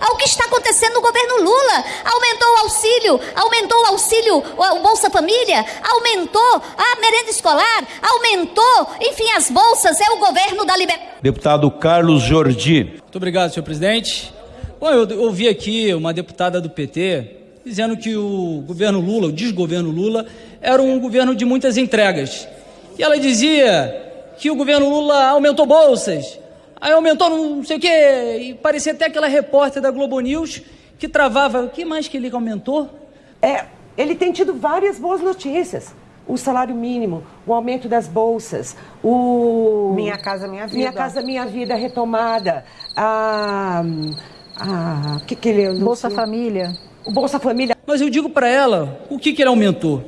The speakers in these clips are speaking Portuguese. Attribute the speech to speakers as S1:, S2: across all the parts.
S1: ao que está acontecendo no governo Lula. Aumentou o auxílio, aumentou o auxílio, o Bolsa Família, aumentou a merenda escolar, aumentou, enfim, as bolsas, é o governo da liberdade.
S2: Deputado Carlos Jordi.
S3: Muito obrigado, senhor presidente. Bom, eu ouvi aqui uma deputada do PT dizendo que o governo Lula, o desgoverno Lula, era um governo de muitas entregas. E ela dizia que o governo Lula aumentou bolsas, aí aumentou não sei o quê, e parecia até aquela repórter da Globo News que travava. O que mais que ele aumentou?
S4: É, ele tem tido várias boas notícias. O salário mínimo, o aumento das bolsas, o.
S5: Minha Casa Minha Vida.
S4: Minha Casa Minha Vida retomada, a. a que que ele
S5: Bolsa Família.
S4: O Bolsa Família.
S3: Mas eu digo para ela, o que, que ele aumentou?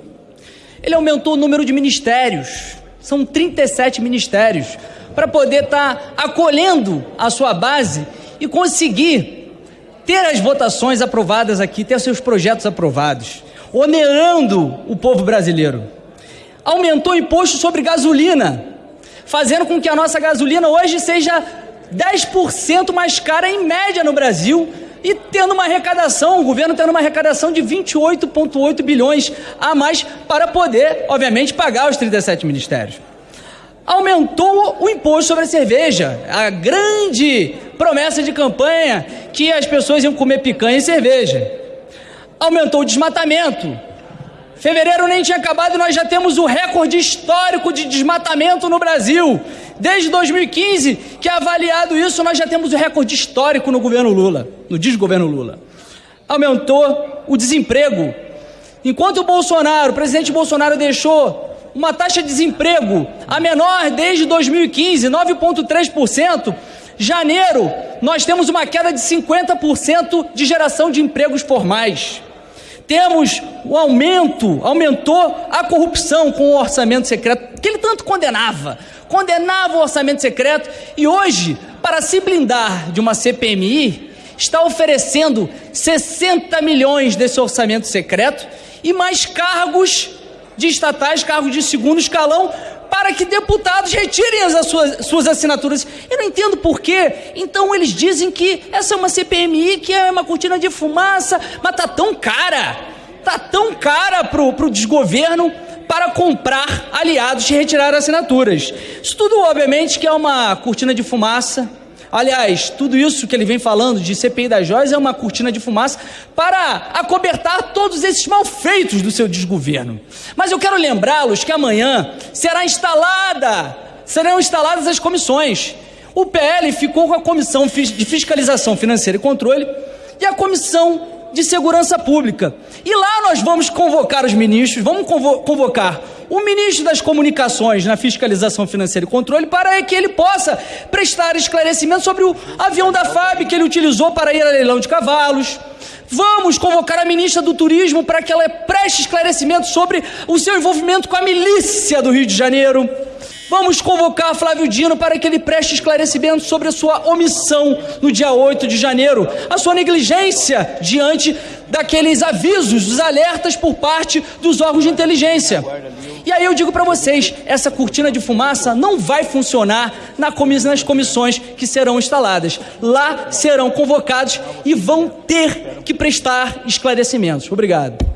S3: Ele aumentou o número de ministérios. São 37 ministérios para poder estar tá acolhendo a sua base e conseguir ter as votações aprovadas aqui, ter seus projetos aprovados, onerando o povo brasileiro. Aumentou o imposto sobre gasolina, fazendo com que a nossa gasolina hoje seja 10% mais cara em média no Brasil e tendo uma arrecadação, o governo tendo uma arrecadação de 28,8 bilhões a mais para poder, obviamente, pagar os 37 ministérios aumentou o imposto sobre a cerveja. A grande promessa de campanha que as pessoas iam comer picanha e cerveja. Aumentou o desmatamento. Fevereiro nem tinha acabado e nós já temos o recorde histórico de desmatamento no Brasil. Desde 2015, que é avaliado isso, nós já temos o recorde histórico no governo Lula, no desgoverno Lula. Aumentou o desemprego. Enquanto o Bolsonaro, o presidente Bolsonaro deixou uma taxa de desemprego a menor desde 2015, 9,3%. Janeiro, nós temos uma queda de 50% de geração de empregos formais. Temos o aumento, aumentou a corrupção com o orçamento secreto, que ele tanto condenava. Condenava o orçamento secreto e hoje, para se blindar de uma CPMI, está oferecendo 60 milhões desse orçamento secreto e mais cargos de estatais, cargos de segundo escalão, para que deputados retirem as suas, suas assinaturas. Eu não entendo por quê. Então eles dizem que essa é uma CPMI, que é uma cortina de fumaça, mas tá tão cara, tá tão cara pro, pro desgoverno para comprar aliados e retirar assinaturas. Isso tudo, obviamente, que é uma cortina de fumaça Aliás, tudo isso que ele vem falando de CPI das joias é uma cortina de fumaça para acobertar todos esses malfeitos do seu desgoverno. Mas eu quero lembrá-los que amanhã será instalada, serão instaladas as comissões. O PL ficou com a Comissão de Fiscalização Financeira e Controle e a Comissão de Segurança Pública. E lá nós vamos convocar os ministros, vamos convocar o ministro das Comunicações na Fiscalização Financeira e Controle para que ele possa prestar esclarecimento sobre o avião da FAB que ele utilizou para ir a leilão de cavalos. Vamos convocar a ministra do Turismo para que ela preste esclarecimento sobre o seu envolvimento com a milícia do Rio de Janeiro. Vamos convocar Flávio Dino para que ele preste esclarecimento sobre a sua omissão no dia 8 de janeiro, a sua negligência diante daqueles avisos, dos alertas por parte dos órgãos de inteligência. E aí eu digo para vocês, essa cortina de fumaça não vai funcionar na nas comissões que serão instaladas. Lá serão convocados e vão ter que prestar esclarecimentos. Obrigado.